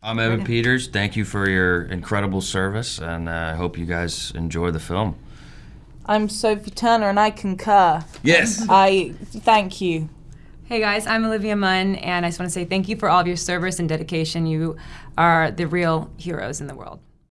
I'm Evan Peters. Thank you for your incredible service, and uh, I hope you guys enjoy the film. I'm Sophie Turner, and I concur. Yes. I thank you. Hey guys, I'm Olivia Munn, and I just want to say thank you for all of your service and dedication. You are the real heroes in the world.